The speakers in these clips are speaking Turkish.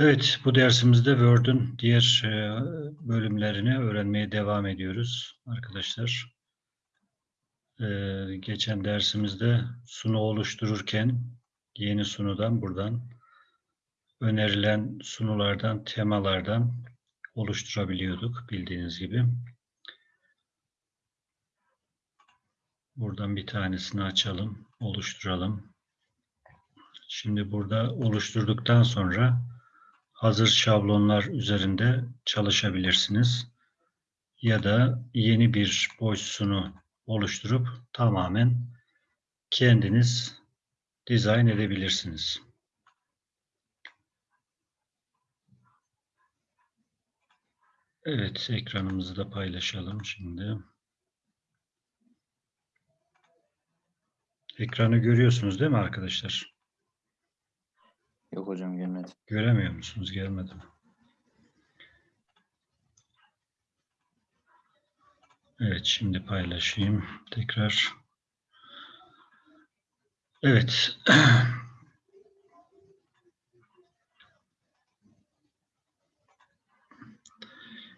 Evet, bu dersimizde Word'ün diğer e, bölümlerini öğrenmeye devam ediyoruz arkadaşlar. E, geçen dersimizde sunu oluştururken yeni sunudan buradan önerilen sunulardan, temalardan oluşturabiliyorduk bildiğiniz gibi. Buradan bir tanesini açalım, oluşturalım. Şimdi burada oluşturduktan sonra hazır şablonlar üzerinde çalışabilirsiniz. Ya da yeni bir boş sunu oluşturup tamamen kendiniz dizayn edebilirsiniz. Evet, ekranımızı da paylaşalım şimdi. Ekranı görüyorsunuz değil mi arkadaşlar? Yok hocam gelmedi. Göremiyor musunuz? Gelmedi? Evet, şimdi paylaşayım tekrar. Evet.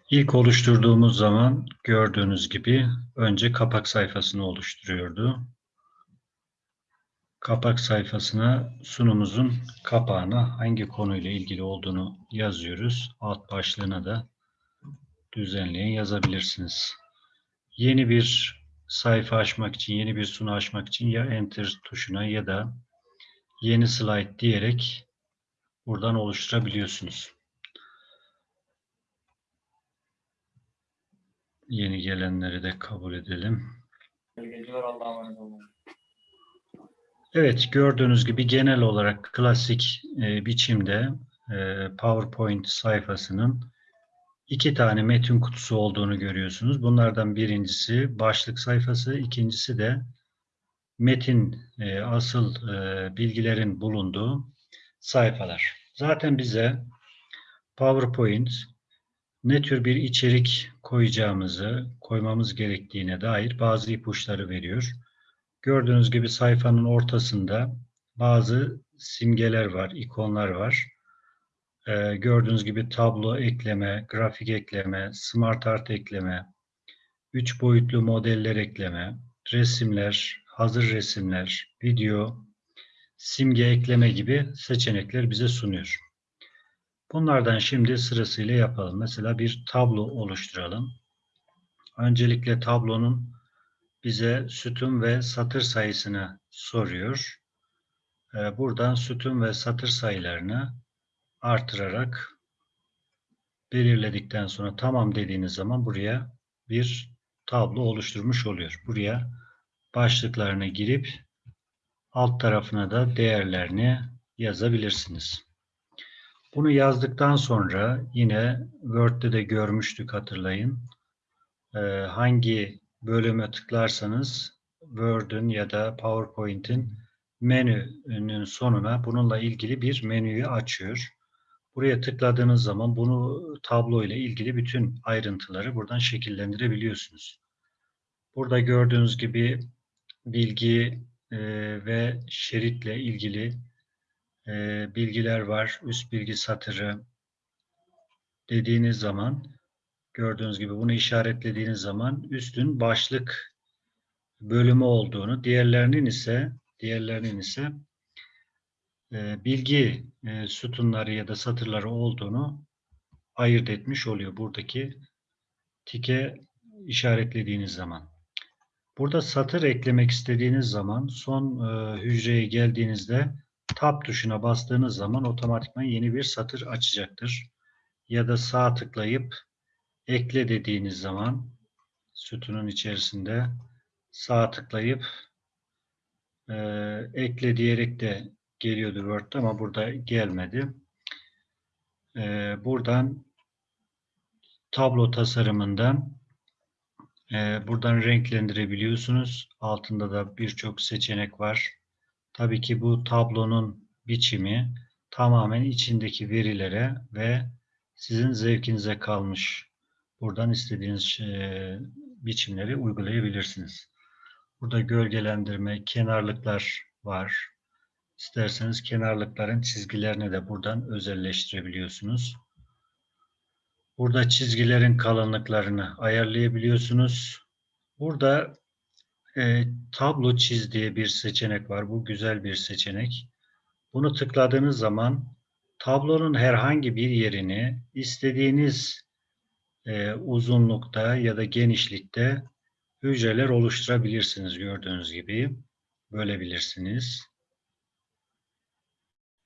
İlk oluşturduğumuz zaman gördüğünüz gibi önce kapak sayfasını oluşturuyordu. Kapak sayfasına sunumuzun kapağına hangi konuyla ilgili olduğunu yazıyoruz. Alt başlığına da düzenleyin yazabilirsiniz. Yeni bir sayfa açmak için, yeni bir sunu açmak için ya Enter tuşuna ya da yeni slide diyerek buradan oluşturabiliyorsunuz. Yeni gelenleri de kabul edelim. Geceler Allah'a emanet olun. Evet, gördüğünüz gibi genel olarak klasik e, biçimde e, PowerPoint sayfasının iki tane metin kutusu olduğunu görüyorsunuz. Bunlardan birincisi başlık sayfası, ikincisi de metin e, asıl e, bilgilerin bulunduğu sayfalar. Zaten bize PowerPoint ne tür bir içerik koyacağımızı, koymamız gerektiğine dair bazı ipuçları veriyor. Gördüğünüz gibi sayfanın ortasında bazı simgeler var, ikonlar var. Ee, gördüğünüz gibi tablo ekleme, grafik ekleme, smart art ekleme, üç boyutlu modeller ekleme, resimler, hazır resimler, video, simge ekleme gibi seçenekler bize sunuyor. Bunlardan şimdi sırasıyla yapalım. Mesela bir tablo oluşturalım. Öncelikle tablonun bize sütun ve satır sayısını soruyor. Ee, buradan sütun ve satır sayılarını artırarak belirledikten sonra tamam dediğiniz zaman buraya bir tablo oluşturmuş oluyor. Buraya başlıklarını girip alt tarafına da değerlerini yazabilirsiniz. Bunu yazdıktan sonra yine Word'de de görmüştük hatırlayın. Ee, hangi bölüme tıklarsanız Word'ün ya da PowerPoint'in menünün sonuna bununla ilgili bir menüyü açıyor. Buraya tıkladığınız zaman bunu tablo ile ilgili bütün ayrıntıları buradan şekillendirebiliyorsunuz. Burada gördüğünüz gibi bilgi e, ve şeritle ilgili e, bilgiler var. Üst bilgi satırı dediğiniz zaman gördüğünüz gibi bunu işaretlediğiniz zaman üstün başlık bölümü olduğunu, diğerlerinin ise diğerlerinin ise e, bilgi e, sütunları ya da satırları olduğunu ayırt etmiş oluyor buradaki tike işaretlediğiniz zaman. Burada satır eklemek istediğiniz zaman son e, hücreye geldiğinizde Tab tuşuna bastığınız zaman otomatikman yeni bir satır açacaktır. Ya da sağ tıklayıp ekle dediğiniz zaman sütunun içerisinde sağ tıklayıp e, ekle diyerek de geliyordu Word'da ama burada gelmedi. E, buradan tablo tasarımından e, buradan renklendirebiliyorsunuz. Altında da birçok seçenek var. Tabii ki bu tablonun biçimi tamamen içindeki verilere ve sizin zevkinize kalmış. Buradan istediğiniz biçimleri uygulayabilirsiniz. Burada gölgelendirme, kenarlıklar var. İsterseniz kenarlıkların çizgilerini de buradan özelleştirebiliyorsunuz. Burada çizgilerin kalınlıklarını ayarlayabiliyorsunuz. Burada e, tablo çiz diye bir seçenek var. Bu güzel bir seçenek. Bunu tıkladığınız zaman tablonun herhangi bir yerini istediğiniz e, uzunlukta ya da genişlikte hücreler oluşturabilirsiniz gördüğünüz gibi. Bölebilirsiniz.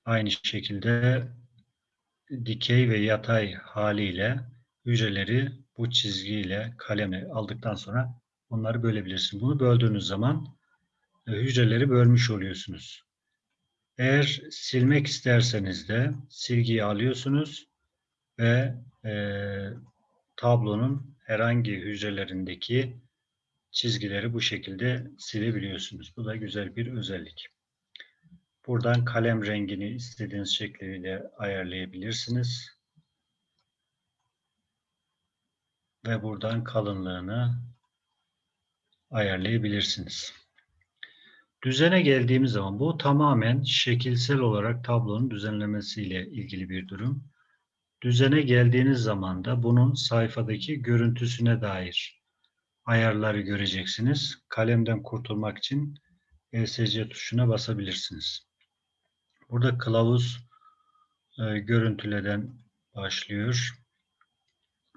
Aynı şekilde dikey ve yatay haliyle hücreleri bu çizgiyle kalemle aldıktan sonra onları bölebilirsiniz. Bunu böldüğünüz zaman e, hücreleri bölmüş oluyorsunuz. Eğer silmek isterseniz de silgiyi alıyorsunuz ve e, tablonun herhangi hücrelerindeki çizgileri bu şekilde silebiliyorsunuz. Bu da güzel bir özellik. Buradan kalem rengini istediğiniz şekliyle ayarlayabilirsiniz. Ve buradan kalınlığını ayarlayabilirsiniz. Düzene geldiğimiz zaman bu tamamen şekilsel olarak tablonun düzenlemesiyle ilgili bir durum. Düzene geldiğiniz zaman da bunun sayfadaki görüntüsüne dair ayarları göreceksiniz. Kalemden kurtulmak için ESC tuşuna basabilirsiniz. Burada kılavuz e, görüntüleden başlıyor.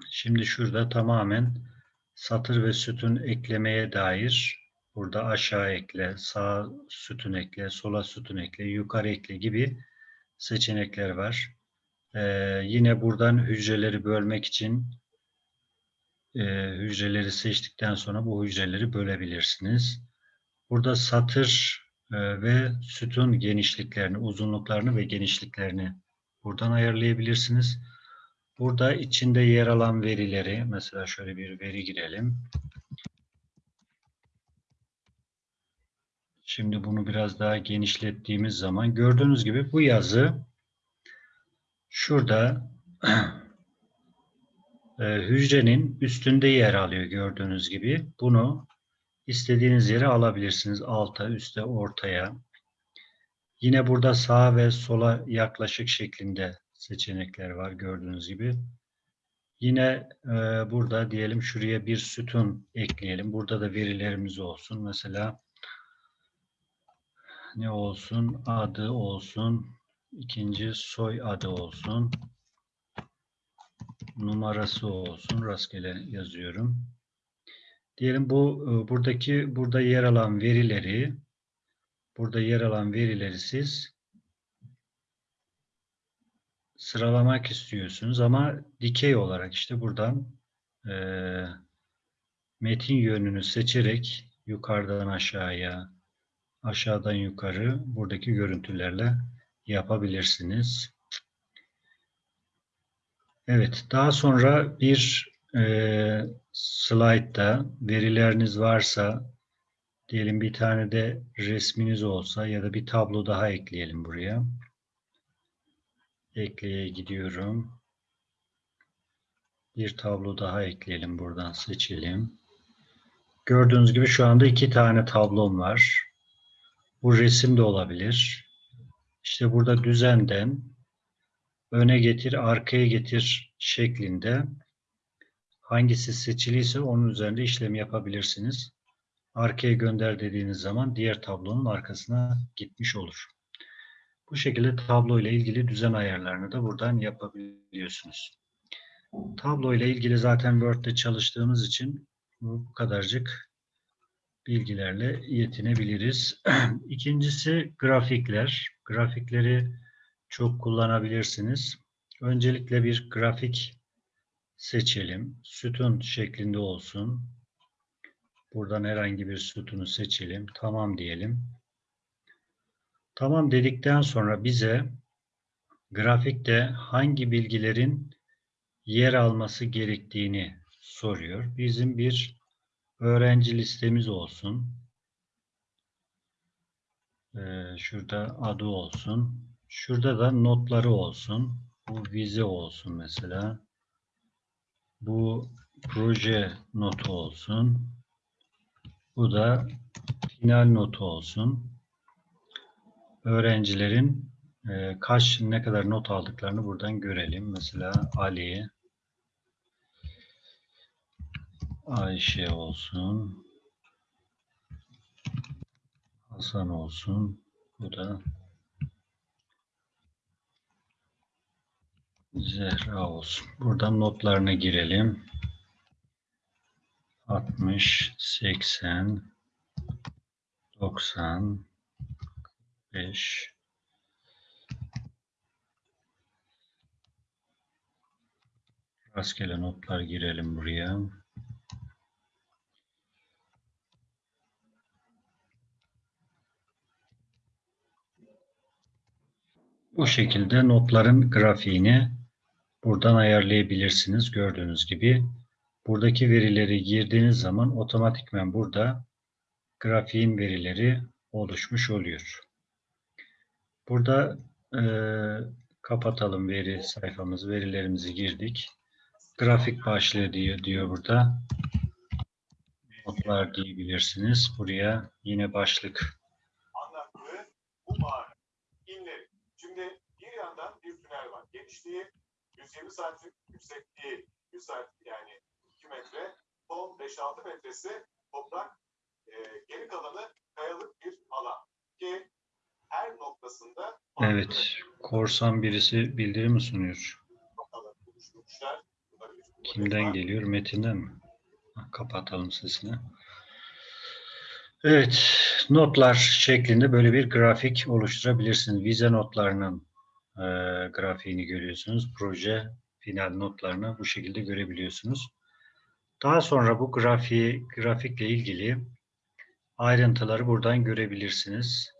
Şimdi şurada tamamen satır ve sütun eklemeye dair burada aşağı ekle, sağ sütun ekle, sola sütun ekle, yukarı ekle gibi seçenekler var. Ee, yine buradan hücreleri bölmek için e, hücreleri seçtikten sonra bu hücreleri bölebilirsiniz. Burada satır e, ve sütun genişliklerini, uzunluklarını ve genişliklerini buradan ayarlayabilirsiniz. Burada içinde yer alan verileri, mesela şöyle bir veri girelim. Şimdi bunu biraz daha genişlettiğimiz zaman gördüğünüz gibi bu yazı şurada e, hücrenin üstünde yer alıyor gördüğünüz gibi. Bunu istediğiniz yere alabilirsiniz. Alta, üste, ortaya. Yine burada sağa ve sola yaklaşık şeklinde seçenekler var gördüğünüz gibi. Yine e, burada diyelim şuraya bir sütun ekleyelim. Burada da verilerimiz olsun. Mesela ne olsun? Adı olsun. İkinci soy adı olsun. Numarası olsun. Rastgele yazıyorum. Diyelim bu e, buradaki burada yer alan verileri burada yer alan verileri siz sıralamak istiyorsunuz ama dikey olarak işte buradan e, metin yönünü seçerek yukarıdan aşağıya aşağıdan yukarı buradaki görüntülerle yapabilirsiniz. Evet, daha sonra bir e, slaytta verileriniz varsa diyelim bir tane de resminiz olsa ya da bir tablo daha ekleyelim buraya. Ekleye gidiyorum. Bir tablo daha ekleyelim buradan seçelim. Gördüğünüz gibi şu anda iki tane tablom var. Bu resim de olabilir. İşte burada düzenden öne getir, arkaya getir şeklinde hangisi seçiliyse onun üzerinde işlem yapabilirsiniz. Arkaya gönder dediğiniz zaman diğer tablonun arkasına gitmiş olur. Bu şekilde tablo ile ilgili düzen ayarlarını da buradan yapabiliyorsunuz. Tablo ile ilgili zaten Word'de çalıştığımız için bu kadarcık bilgilerle yetinebiliriz. İkincisi grafikler. Grafikleri çok kullanabilirsiniz. Öncelikle bir grafik seçelim. Sütun şeklinde olsun. Buradan herhangi bir sütunu seçelim. Tamam diyelim. Tamam dedikten sonra bize grafikte hangi bilgilerin yer alması gerektiğini soruyor. Bizim bir öğrenci listemiz olsun. Ee, şurada adı olsun. Şurada da notları olsun. Bu vize olsun mesela. Bu proje notu olsun. Bu da final notu olsun. öğrencilerin e, kaç ne kadar not aldıklarını buradan görelim. Mesela Ali, Ayşe olsun, Hasan olsun. Bu da Zehra olsun. Buradan notlarına girelim. 60, 80, 90, 5, Rastgele notlar girelim buraya. Bu şekilde notların grafiğini buradan ayarlayabilirsiniz. Gördüğünüz gibi buradaki verileri girdiğiniz zaman otomatikmen burada grafiğin verileri oluşmuş oluyor. Burada e, kapatalım veri sayfamızı, verilerimizi girdik. Grafik başlığı diyor, diyor burada. Notlar diyebilirsiniz. Buraya yine başlık anlattığı bu mağara inleri. Şimdi bir yandan bir tünel var. Genişliği 120 santim, yüksekliği 100 santim yani 2 metre. Son 5-6 metresi toprak. e, geri kalanı kayalık bir alan. Ki her noktasında Evet. Korsan birisi bildirim mi sunuyor? Kimden geliyor? Metinden mi? Kapatalım sesini. Evet. Notlar şeklinde böyle bir grafik oluşturabilirsiniz. Vize notlarının e, grafiğini görüyorsunuz. Proje final notlarını bu şekilde görebiliyorsunuz. Daha sonra bu grafiği, grafikle ilgili ayrıntıları buradan görebilirsiniz.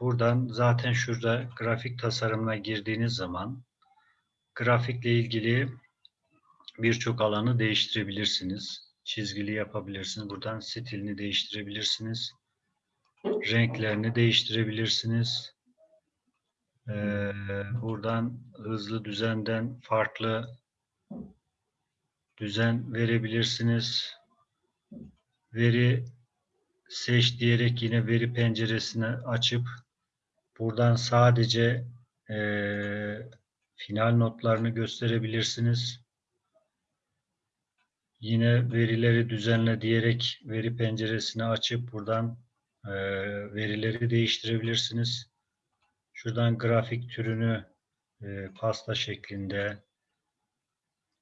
Buradan zaten şurada grafik tasarımına girdiğiniz zaman grafikle ilgili birçok alanı değiştirebilirsiniz. Çizgili yapabilirsiniz. Buradan stilini değiştirebilirsiniz. Renklerini değiştirebilirsiniz. Ee, buradan hızlı düzenden farklı düzen verebilirsiniz. Veri seç diyerek yine veri penceresini açıp buradan sadece eee, final notlarını gösterebilirsiniz. Yine verileri düzenle diyerek veri penceresini açıp buradan eee, verileri değiştirebilirsiniz. Şuradan grafik türünü eee, pasta şeklinde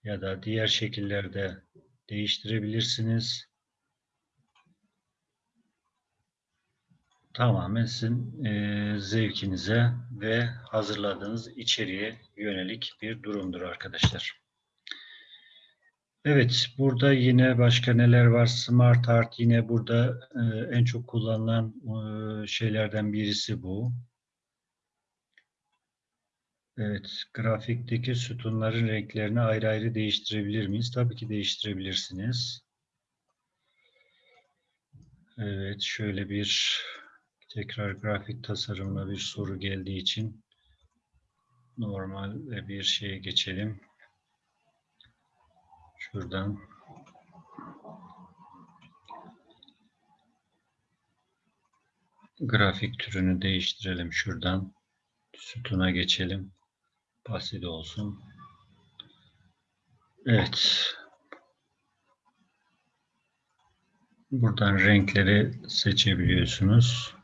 ya da diğer şekillerde değiştirebilirsiniz. Tamamen sizin eee, zevkinize ve hazırladığınız içeriğe yönelik bir durumdur arkadaşlar. Evet, burada yine başka neler var? Smart Art yine burada eee, en çok kullanılan eee, şeylerden birisi bu. Evet, grafikteki sütunların renklerini ayrı ayrı değiştirebilir miyiz? Tabii ki değiştirebilirsiniz. Evet, şöyle bir tekrar grafik tasarımla bir soru geldiği için normal bir şeye geçelim. Şuradan grafik türünü değiştirelim şuradan. Sütuna geçelim. Basit olsun. Evet. Buradan renkleri seçebiliyorsunuz.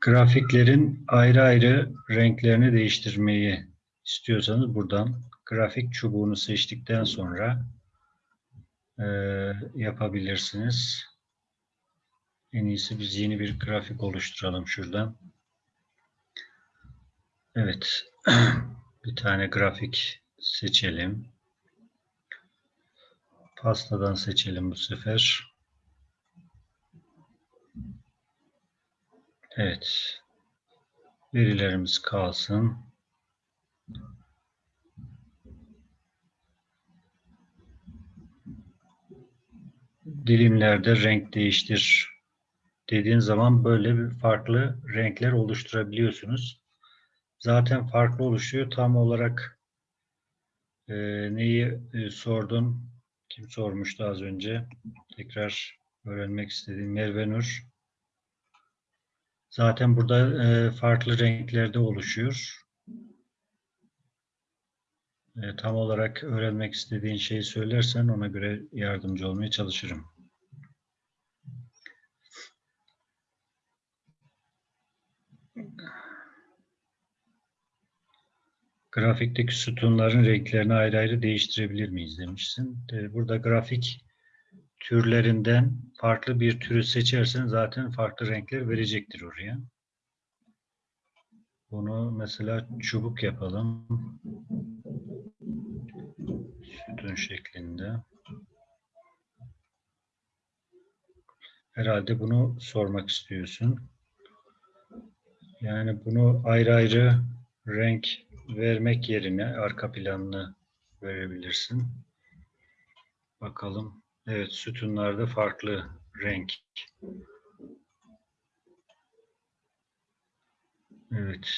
Grafiklerin ayrı ayrı renklerini değiştirmeyi istiyorsanız buradan grafik çubuğunu seçtikten sonra eee, yapabilirsiniz. En iyisi biz yeni bir grafik oluşturalım şuradan. Evet. Bir tane grafik seçelim. Pastadan seçelim bu sefer. Evet. Verilerimiz kalsın. Dilimlerde renk değiştir dediğin zaman böyle bir farklı renkler oluşturabiliyorsunuz. Zaten farklı oluşuyor. Tam olarak e, neyi e, sordun? Kim sormuştu az önce? Tekrar öğrenmek istediğim Merve Nur. Zaten burada e, farklı renklerde oluşuyor. E, tam olarak öğrenmek istediğin şeyi söylersen ona göre yardımcı olmaya çalışırım. Grafikteki sütunların renklerini ayrı ayrı değiştirebilir miyiz demişsin. E, Burada grafik türlerinden farklı bir türü seçersen zaten farklı renkler verecektir oraya. Bunu mesela çubuk yapalım. Sütun şeklinde. Herhalde bunu sormak istiyorsun. Yani bunu ayrı ayrı renk vermek yerine arka planını verebilirsin. Bakalım. Evet, sütunlarda farklı renk. Evet.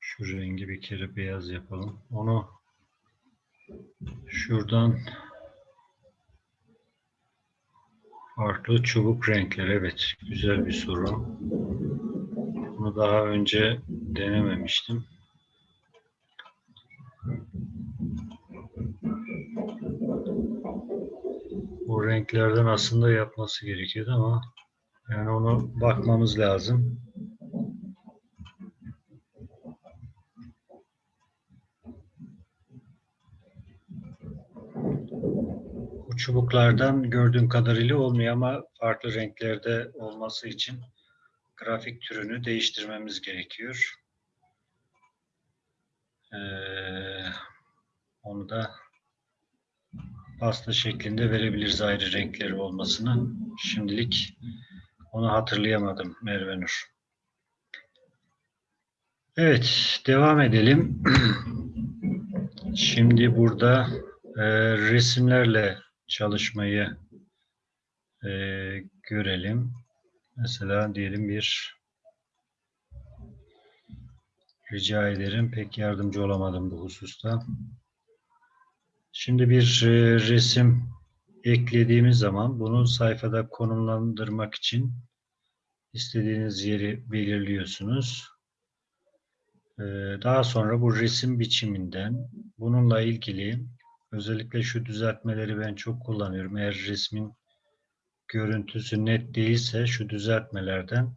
Şu rengi bir kere beyaz yapalım. Onu şuradan farklı çubuk renkler. Evet, güzel bir soru. Bunu daha önce denememiştim. Bu renklerden aslında yapması gerekiyordu ama yani onu bakmamız lazım. Çubuklardan gördüğüm kadarıyla olmuyor ama farklı renklerde olması için grafik türünü değiştirmemiz gerekiyor. Ee, onu da pasta şeklinde verebiliriz ayrı renkleri olmasını. Şimdilik onu hatırlayamadım Merve Nur. Evet, devam edelim. Şimdi burada e, resimlerle çalışmayı e, görelim. Mesela diyelim bir rica ederim. Pek yardımcı olamadım bu hususta. Şimdi bir e, resim eklediğimiz zaman bunu sayfada konumlandırmak için istediğiniz yeri belirliyorsunuz. E, daha sonra bu resim biçiminden bununla ilgili özellikle şu düzeltmeleri ben çok kullanıyorum. Eğer resmin görüntüsü net değilse şu düzeltmelerden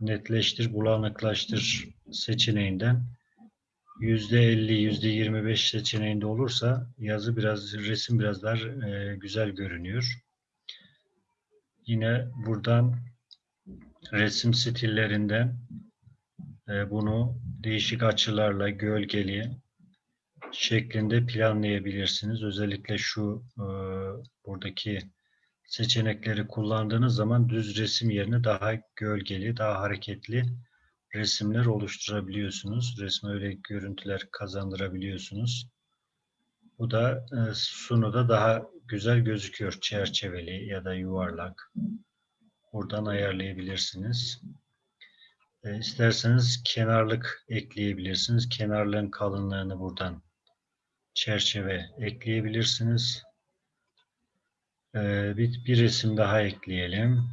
netleştir, bulanıklaştır seçeneğinden %50, %25 seçeneğinde olursa yazı biraz, resim biraz daha e, güzel görünüyor. Yine buradan resim stillerinden e, bunu değişik açılarla gölgeli şeklinde planlayabilirsiniz. Özellikle şu e, buradaki seçenekleri kullandığınız zaman düz resim yerine daha gölgeli, daha hareketli resimler oluşturabiliyorsunuz. Resme öyle görüntüler kazandırabiliyorsunuz. Bu da e, sunuda daha güzel gözüküyor. Çerçeveli ya da yuvarlak. Buradan ayarlayabilirsiniz. E, isterseniz kenarlık ekleyebilirsiniz. Kenarlığın kalınlığını buradan çerçeve ekleyebilirsiniz. E, bir, bir resim daha ekleyelim.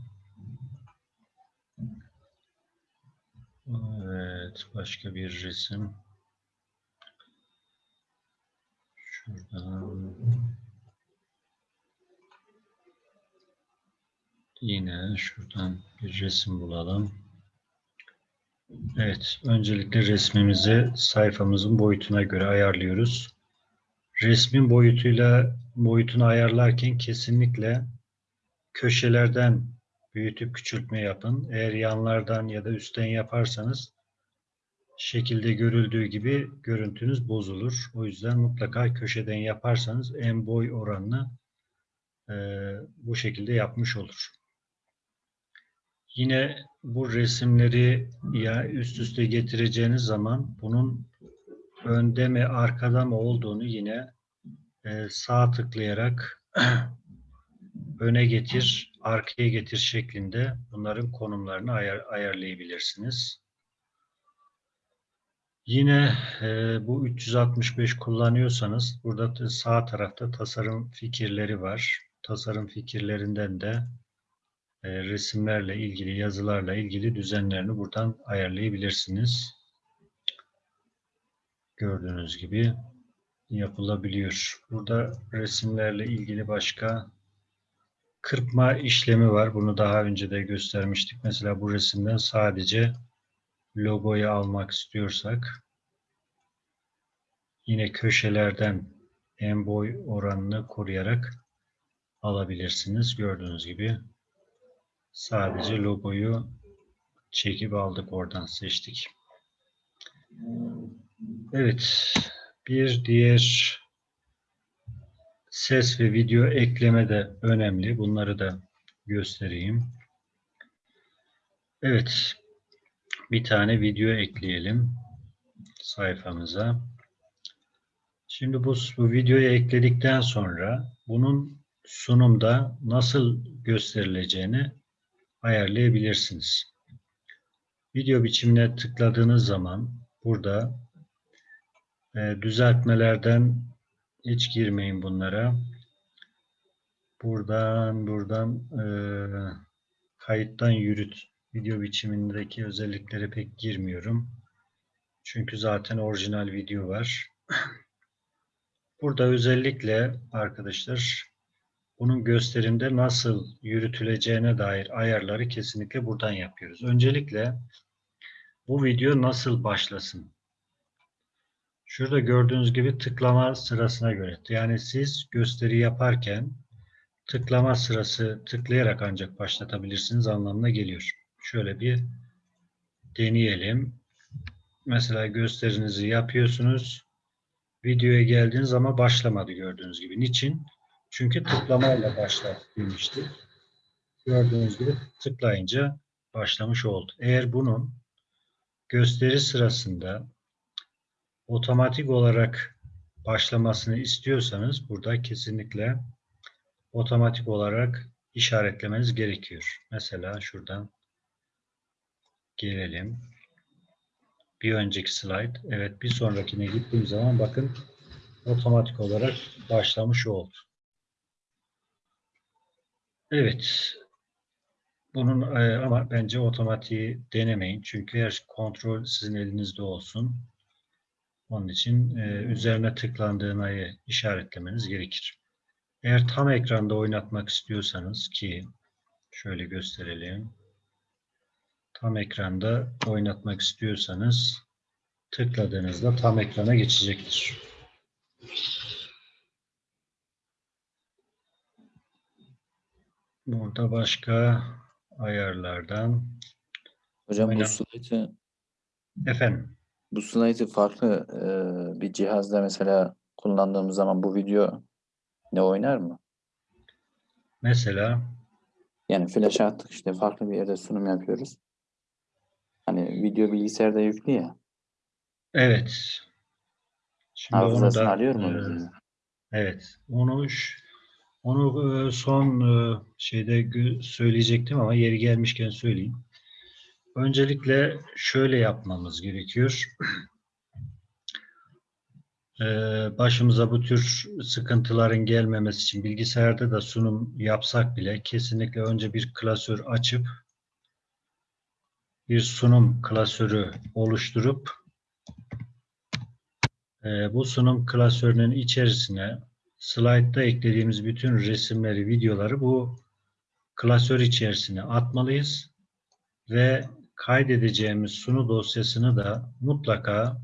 Evet, başka bir resim. Şuradan. Yine şuradan bir resim bulalım. Evet, öncelikle resmimizi sayfamızın boyutuna göre ayarlıyoruz. Resmin boyutuyla boyutunu ayarlarken kesinlikle köşelerden büyütüp küçültme yapın. Eğer yanlardan ya da üstten yaparsanız şekilde görüldüğü gibi görüntünüz bozulur. O yüzden mutlaka köşeden yaparsanız en boy oranını e, bu şekilde yapmış olur. Yine bu resimleri ya üst üste getireceğiniz zaman bunun önde mi arkada mı olduğunu yine e, sağ tıklayarak öne getir, arkaya getir şeklinde bunların konumlarını ayar, ayarlayabilirsiniz. Yine e, bu 365 kullanıyorsanız burada da sağ tarafta tasarım fikirleri var. Tasarım fikirlerinden de e, resimlerle ilgili, yazılarla ilgili düzenlerini buradan ayarlayabilirsiniz. Gördüğünüz gibi yapılabiliyor. Burada resimlerle ilgili başka kırpma işlemi var. Bunu daha önce de göstermiştik. Mesela bu resimden sadece logoyu almak istiyorsak yine köşelerden en boy oranını koruyarak alabilirsiniz. Gördüğünüz gibi sadece logoyu çekip aldık oradan seçtik. Evet. Bir diğer ses ve video ekleme de önemli. Bunları da göstereyim. Evet. Bir tane video ekleyelim sayfamıza. Şimdi bu, bu videoyu ekledikten sonra bunun sunumda nasıl gösterileceğini ayarlayabilirsiniz. Video biçimine tıkladığınız zaman burada e, düzeltmelerden hiç girmeyin bunlara. Buradan buradan e, kayıttan yürüt video biçimindeki özelliklere pek girmiyorum. Çünkü zaten orijinal video var. Burada özellikle arkadaşlar bunun gösterimde nasıl yürütüleceğine dair ayarları kesinlikle buradan yapıyoruz. Öncelikle bu video nasıl başlasın? Şurada gördüğünüz gibi tıklama sırasına göre. Yani siz gösteri yaparken tıklama sırası tıklayarak ancak başlatabilirsiniz anlamına geliyor. Şöyle bir deneyelim. Mesela gösterinizi yapıyorsunuz. Videoya geldiğiniz ama başlamadı gördüğünüz gibi. Niçin? Çünkü tıklamayla başlat demiştik. Gördüğünüz gibi tıklayınca başlamış oldu. Eğer bunun gösteri sırasında otomatik olarak başlamasını istiyorsanız burada kesinlikle otomatik olarak işaretlemeniz gerekiyor. Mesela şuradan gelelim. Bir önceki slide. Evet bir sonrakine gittiğim zaman bakın otomatik olarak başlamış oldu. Evet. Bunun e, ama bence otomatiği denemeyin. Çünkü her kontrol sizin elinizde olsun. Onun için e, üzerine tıklandığını işaretlemeniz gerekir. Eğer tam ekranda oynatmak istiyorsanız ki şöyle gösterelim. Tam ekranda oynatmak istiyorsanız tıkladığınızda tam ekrana geçecektir. Burada başka ayarlardan Hocam bu Aynen. slaytı efendim bu slaytı farklı e, bir cihazda mesela kullandığımız zaman bu video ne oynar mı? mesela Yani flash attık işte farklı bir yerde sunum yapıyoruz. Hani video bilgisayarda yüklü ya. evet. Şimdi Hafızasını da, alıyor mu e? Evet, onu onu e, son e, şeyde söyleyecektim ama yeri gelmişken söyleyeyim. Öncelikle şöyle yapmamız gerekiyor. E, Başımıza bu tür sıkıntıların gelmemesi için bilgisayarda da sunum yapsak bile kesinlikle önce bir klasör açıp bir sunum klasörü oluşturup e, bu sunum klasörünün içerisine slaytta eklediğimiz bütün resimleri, videoları bu klasör içerisine atmalıyız ve kaydedeceğimiz sunu dosyasını da mutlaka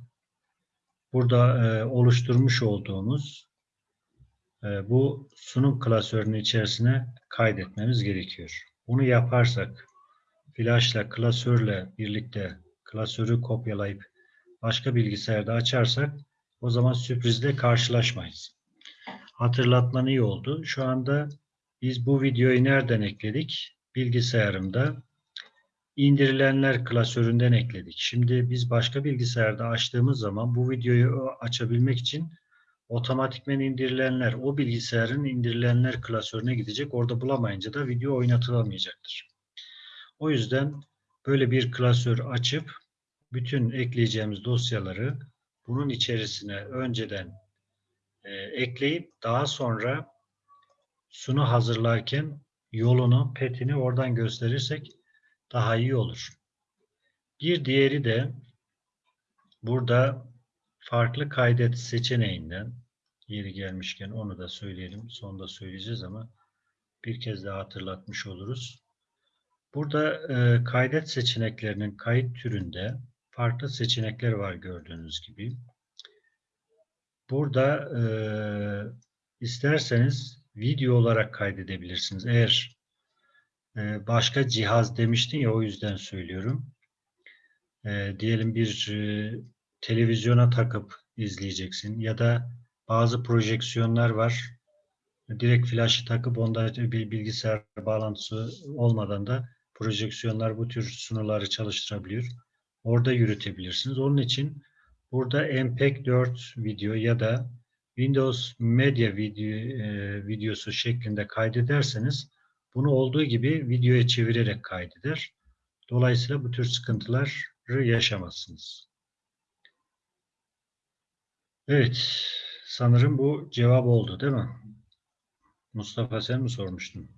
burada e, oluşturmuş olduğumuz e, bu sunum klasörünün içerisine kaydetmemiz gerekiyor. Bunu yaparsak flashla, klasörle birlikte klasörü kopyalayıp başka bilgisayarda açarsak o zaman sürprizle karşılaşmayız. Hatırlatman iyi oldu. Şu anda biz bu videoyu nereden ekledik? Bilgisayarımda indirilenler klasöründen ekledik. Şimdi biz başka bilgisayarda açtığımız zaman bu videoyu açabilmek için otomatikmen indirilenler o bilgisayarın indirilenler klasörüne gidecek. Orada bulamayınca da video oynatılamayacaktır. O yüzden böyle bir klasör açıp bütün ekleyeceğimiz dosyaları bunun içerisine önceden e, ekleyip daha sonra sunu hazırlarken yolunu, petini oradan gösterirsek daha iyi olur. Bir diğeri de burada farklı kaydet seçeneğinden yeri gelmişken onu da söyleyelim. Sonda söyleyeceğiz ama bir kez daha hatırlatmış oluruz. Burada e, kaydet seçeneklerinin kayıt türünde farklı seçenekler var gördüğünüz gibi. Burada e, isterseniz video olarak kaydedebilirsiniz. Eğer e, başka cihaz demiştin ya o yüzden söylüyorum. E, diyelim bir e, televizyona takıp izleyeceksin ya da bazı projeksiyonlar var. Direkt flaşı takıp onda bir bilgisayar bağlantısı olmadan da projeksiyonlar bu tür sunuları çalıştırabiliyor. Orada yürütebilirsiniz. Onun için burada MPEG 4 video ya da Windows Media video, e, videosu şeklinde kaydederseniz bunu olduğu gibi videoya çevirerek kaydeder. Dolayısıyla bu tür sıkıntıları yaşamazsınız. Evet, sanırım bu cevap oldu değil mi? Mustafa sen mi sormuştun?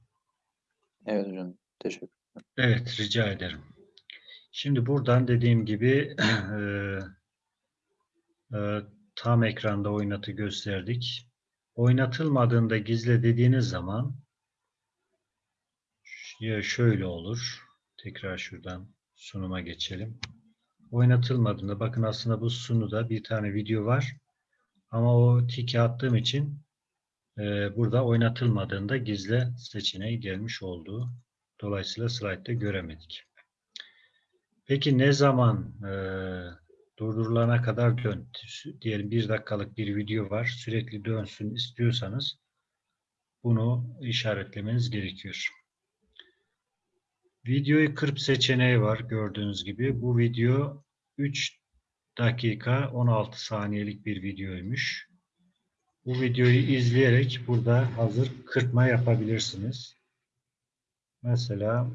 Evet hocam. Teşekkür Evet, rica ederim. Şimdi buradan dediğim gibi e, e, tam ekranda oynatı gösterdik. Oynatılmadığında gizle dediğiniz zaman ya şöyle olur. Tekrar şuradan sunuma geçelim. Oynatılmadığında bakın aslında bu sunuda bir tane video var. Ama o tiki attığım için e, burada oynatılmadığında gizle seçeneği gelmiş oldu. Dolayısıyla slaytta göremedik. Peki ne zaman e, durdurulana kadar dön? Diyelim bir dakikalık bir video var. Sürekli dönsün istiyorsanız bunu işaretlemeniz gerekiyor. Videoyu kırp seçeneği var gördüğünüz gibi. Bu video 3 dakika 16 saniyelik bir videoymuş. Bu videoyu izleyerek burada hazır kırpma yapabilirsiniz. Mesela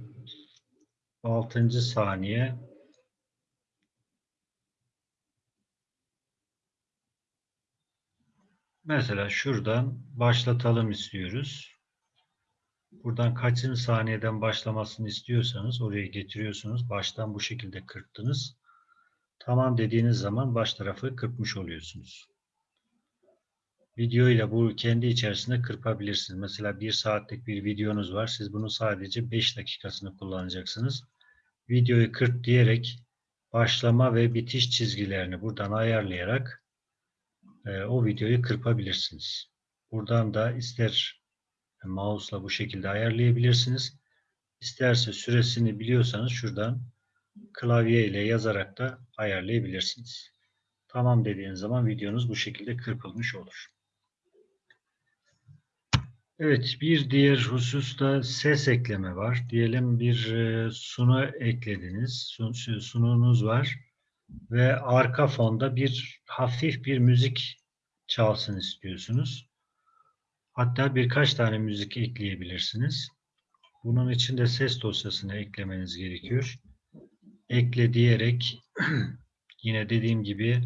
6. saniye Mesela şuradan başlatalım istiyoruz. Buradan kaçıncı saniyeden başlamasını istiyorsanız oraya getiriyorsunuz. Baştan bu şekilde kırptınız. Tamam dediğiniz zaman baş tarafı kırpmış oluyorsunuz. Video ile bu kendi içerisinde kırpabilirsiniz. Mesela bir saatlik bir videonuz var. Siz bunun sadece 5 dakikasını kullanacaksınız. Videoyu kırp diyerek başlama ve bitiş çizgilerini buradan ayarlayarak e, o videoyu kırpabilirsiniz. Buradan da ister mouse'la bu şekilde ayarlayabilirsiniz. İsterse süresini biliyorsanız şuradan klavye ile yazarak da ayarlayabilirsiniz. Tamam dediğiniz zaman videonuz bu şekilde kırpılmış olur. Evet, bir diğer husus da ses ekleme var. Diyelim bir e, sunu eklediniz, sun, sununuz var ve arka fonda bir hafif bir müzik çalsın istiyorsunuz. Hatta birkaç tane müzik ekleyebilirsiniz. Bunun için de ses dosyasını eklemeniz gerekiyor. Ekle diyerek yine dediğim gibi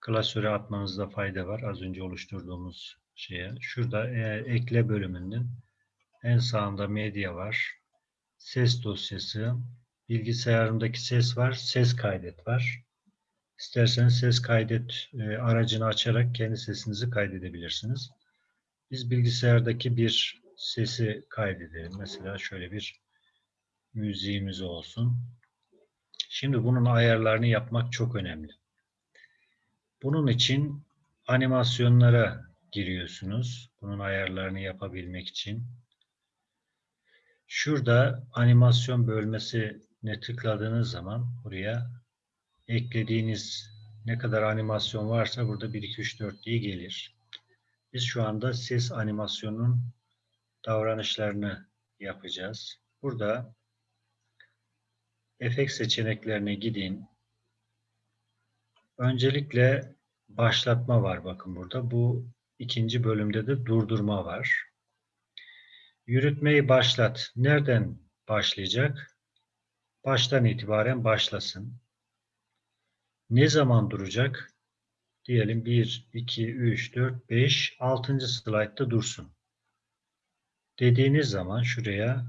klasöre atmanızda fayda var. Az önce oluşturduğumuz şeye. Şurada e, ekle bölümünün en sağında medya var. Ses dosyası. Bilgisayarımdaki ses var. Ses kaydet var. İsterseniz ses kaydet e, aracını açarak kendi sesinizi kaydedebilirsiniz. Biz bilgisayardaki bir sesi kaydedelim. Mesela şöyle bir müziğimiz olsun. Şimdi bunun ayarlarını yapmak çok önemli. Bunun için animasyonlara giriyorsunuz. Bunun ayarlarını yapabilmek için. Şurada animasyon bölmesine tıkladığınız zaman buraya eklediğiniz ne kadar animasyon varsa burada 1, 2, 3, 4 diye gelir. Biz şu anda ses animasyonunun davranışlarını yapacağız. Burada efekt seçeneklerine gidin. Öncelikle başlatma var bakın burada. Bu ikinci bölümde de durdurma var. Yürütmeyi başlat. Nereden başlayacak? Baştan itibaren başlasın. Ne zaman duracak? Diyelim 1, 2, 3, 4, 5, 6. slaytta dursun. Dediğiniz zaman şuraya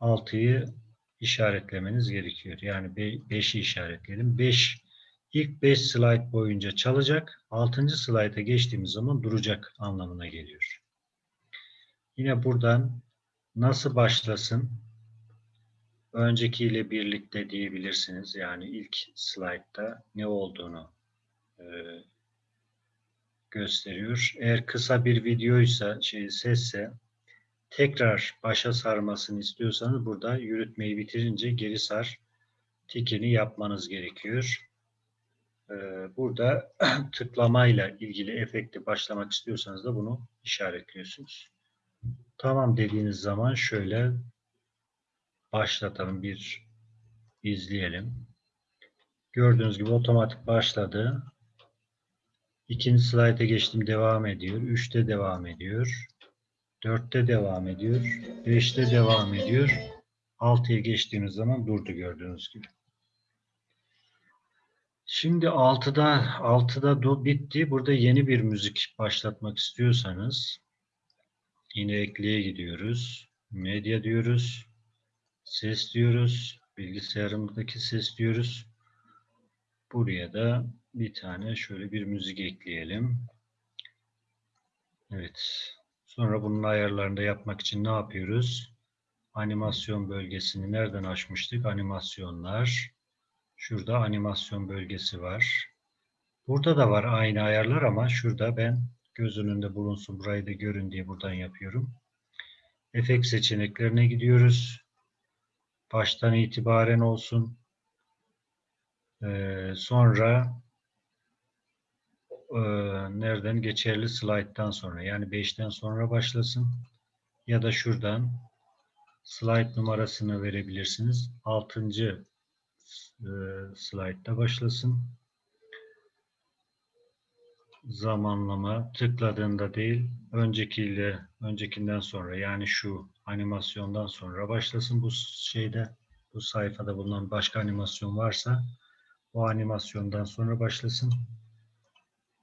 6'yı işaretlemeniz gerekiyor. Yani 5'i işaretleyelim. 5 ilk 5 slide boyunca çalacak. 6. slayta geçtiğimiz zaman duracak anlamına geliyor. Yine buradan nasıl başlasın? Öncekiyle birlikte diyebilirsiniz. Yani ilk slaytta ne olduğunu e, gösteriyor. Eğer kısa bir videoysa, şey sesse tekrar başa sarmasını istiyorsanız burada yürütmeyi bitirince geri sar tikini yapmanız gerekiyor. Ee, burada tıklamayla ilgili efekti başlamak istiyorsanız da bunu işaretliyorsunuz. Tamam dediğiniz zaman şöyle başlatalım bir izleyelim. Gördüğünüz gibi otomatik başladı. İkinci slayta geçtim devam ediyor. Üçte devam ediyor. 4'te devam ediyor. 5'te devam ediyor. 6'ya geçtiğimiz zaman durdu gördüğünüz gibi. Şimdi 6'da 6'da do bitti. Burada yeni bir müzik başlatmak istiyorsanız yine ekleye gidiyoruz. Medya diyoruz. Ses diyoruz. Bilgisayarımızdaki ses diyoruz. Buraya da bir tane şöyle bir müzik ekleyelim. Evet. Sonra bunun ayarlarını da yapmak için ne yapıyoruz? Animasyon bölgesini nereden açmıştık? Animasyonlar. Şurada animasyon bölgesi var. Burada da var aynı ayarlar ama şurada ben göz önünde bulunsun burayı da görün diye buradan yapıyorum. Efekt seçeneklerine gidiyoruz. Baştan itibaren olsun. Ee, sonra e, nereden geçerli slayttan sonra yani 5'ten sonra başlasın ya da şuradan slide numarasını verebilirsiniz. 6. E, slaytta başlasın. Zamanlama tıkladığında değil öncekiyle öncekinden sonra yani şu animasyondan sonra başlasın bu şeyde bu sayfada bulunan başka animasyon varsa o animasyondan sonra başlasın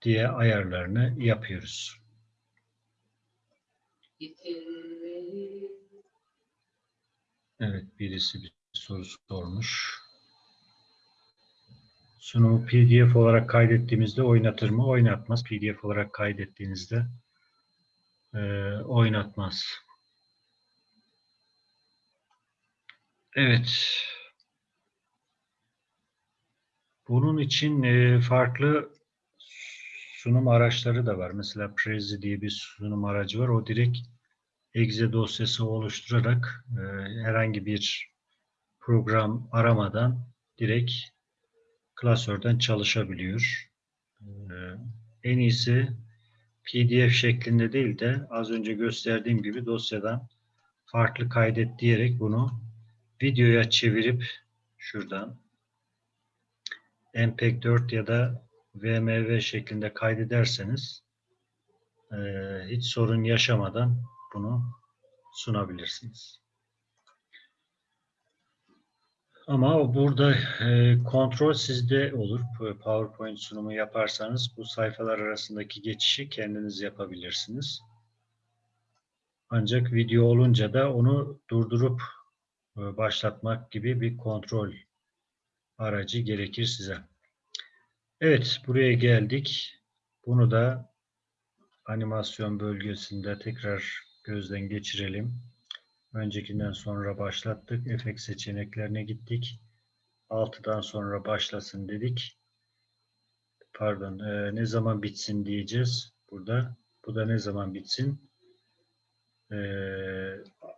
diye ayarlarını yapıyoruz. Evet, birisi bir soru sormuş. Sunumu PDF olarak kaydettiğimizde oynatır mı? Oynatmaz. PDF olarak kaydettiğinizde e, oynatmaz. Evet. Bunun için e, farklı sunum araçları da var. Mesela Prezi diye bir sunum aracı var. O direkt exe dosyası oluşturarak e, herhangi bir program aramadan direkt klasörden çalışabiliyor. E, en iyisi PDF şeklinde değil de az önce gösterdiğim gibi dosyadan farklı kaydet diyerek bunu videoya çevirip şuradan MPEG-4 ya da VMV şeklinde kaydederseniz e, hiç sorun yaşamadan bunu sunabilirsiniz. Ama burada e, kontrol sizde olur. PowerPoint sunumu yaparsanız bu sayfalar arasındaki geçişi kendiniz yapabilirsiniz. Ancak video olunca da onu durdurup e, başlatmak gibi bir kontrol aracı gerekir size. Evet, buraya geldik. Bunu da animasyon bölgesinde tekrar gözden geçirelim. Öncekinden sonra başlattık. Efekt seçeneklerine gittik. 6'dan sonra başlasın dedik. Pardon, e, ne zaman bitsin diyeceğiz burada. Bu da ne zaman bitsin? E,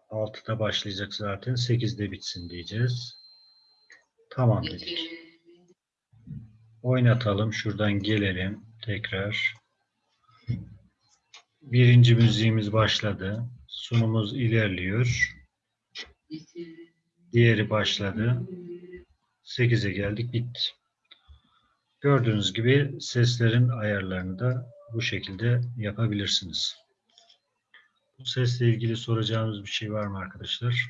6'da başlayacak zaten. 8'de bitsin diyeceğiz. Tamam dedik. Oynatalım. Şuradan gelelim. Tekrar. Birinci müziğimiz başladı. Sunumuz ilerliyor. Diğeri başladı. 8'e geldik. Bitti. Gördüğünüz gibi seslerin ayarlarını da bu şekilde yapabilirsiniz. Bu sesle ilgili soracağınız bir şey var mı arkadaşlar?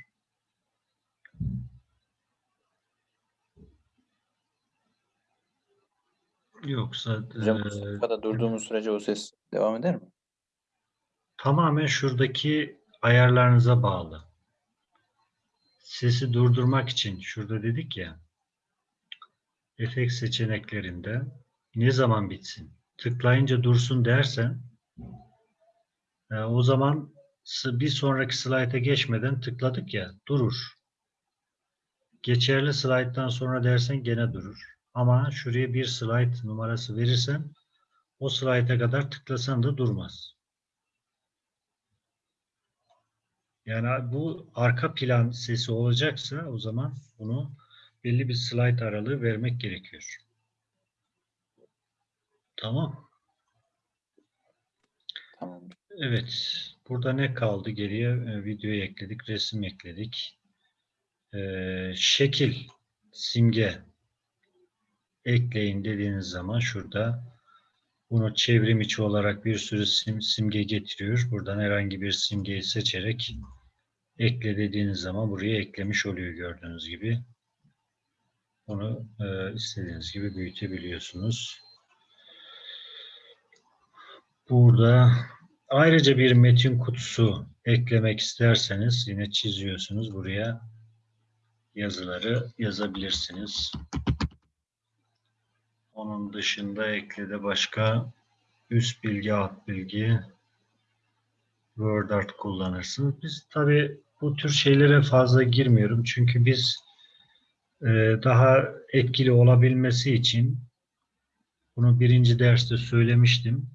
Yoksa Hocam eee, sayfada durduğumuz sürece o ses devam eder mi? tamamen şuradaki ayarlarınıza bağlı. Sesi durdurmak için şurada dedik ya efekt seçeneklerinde ne zaman bitsin? Tıklayınca dursun dersen e, o zaman bir sonraki slayta geçmeden tıkladık ya durur. Geçerli slayttan sonra dersen gene durur. Ama şuraya bir slayt numarası verirsen o slayta kadar tıklasan da durmaz. Yani bu arka plan sesi olacaksa o zaman bunu belli bir slide aralığı vermek gerekiyor. Tamam. Tamam. Evet. Burada ne kaldı geriye? E, videoyu ekledik, resim ekledik. Ee, şekil, simge ekleyin dediğiniz zaman şurada bunu çevrim içi olarak bir sürü sim, simge getiriyor. Buradan herhangi bir simgeyi seçerek ekle dediğiniz zaman buraya eklemiş oluyor gördüğünüz gibi. Bunu e, istediğiniz gibi büyütebiliyorsunuz. Burada ayrıca bir metin kutusu eklemek isterseniz yine çiziyorsunuz. Buraya yazıları yazabilirsiniz. Onun dışında eklede başka üst bilgi, alt bilgi, Word Art kullanırsınız. Biz tabii bu tür şeylere fazla girmiyorum. Çünkü biz e, daha etkili olabilmesi için bunu birinci derste söylemiştim.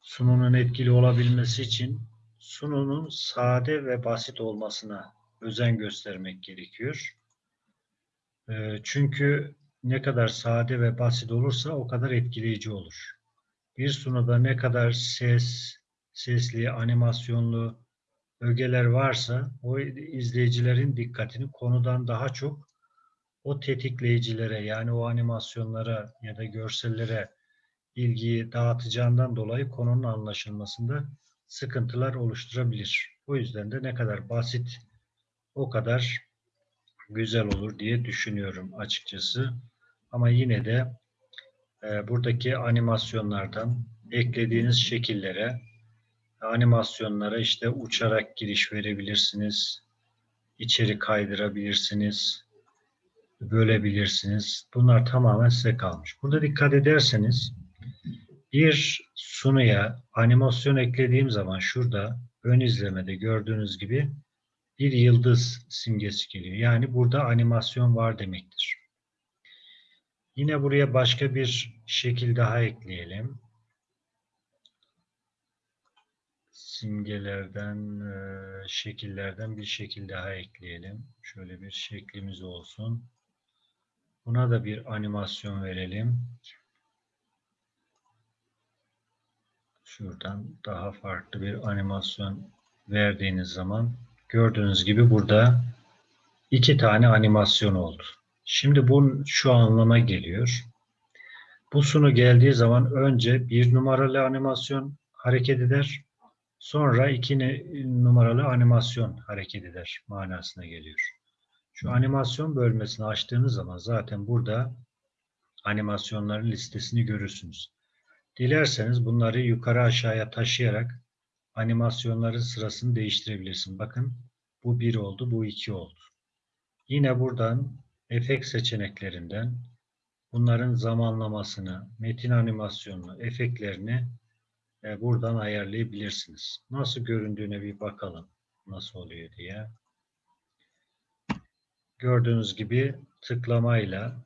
Sununun etkili olabilmesi için sununun sade ve basit olmasına özen göstermek gerekiyor. E, çünkü ne kadar sade ve basit olursa o kadar etkileyici olur. Bir sunuda ne kadar ses, sesli, animasyonlu ögeler varsa o izleyicilerin dikkatini konudan daha çok o tetikleyicilere yani o animasyonlara ya da görsellere ilgiyi dağıtacağından dolayı konunun anlaşılmasında sıkıntılar oluşturabilir. O yüzden de ne kadar basit o kadar güzel olur diye düşünüyorum açıkçası. Ama yine de e, buradaki animasyonlardan eklediğiniz şekillere animasyonlara işte uçarak giriş verebilirsiniz. içeri kaydırabilirsiniz. Bölebilirsiniz. Bunlar tamamen size kalmış. Burada dikkat ederseniz bir sunuya animasyon eklediğim zaman şurada ön izlemede gördüğünüz gibi bir yıldız simgesi geliyor. Yani burada animasyon var demektir. Yine buraya başka bir şekil daha ekleyelim. Simgelerden, e, şekillerden bir şekil daha ekleyelim. Şöyle bir şeklimiz olsun. Buna da bir animasyon verelim. Şuradan daha farklı bir animasyon verdiğiniz zaman gördüğünüz gibi burada iki tane animasyon oldu. Şimdi bu şu anlama geliyor. Bu sunu geldiği zaman önce bir numaralı animasyon hareket eder. Sonra iki numaralı animasyon hareket eder manasına geliyor. Şu animasyon bölmesini açtığınız zaman zaten burada animasyonların listesini görürsünüz. Dilerseniz bunları yukarı aşağıya taşıyarak animasyonların sırasını değiştirebilirsiniz. Bakın bu 1 oldu, bu 2 oldu. Yine buradan efekt seçeneklerinden bunların zamanlamasını, metin animasyonunu, efektlerini e, buradan ayarlayabilirsiniz. Nasıl göründüğüne bir bakalım. Nasıl oluyor diye. Gördüğünüz gibi tıklamayla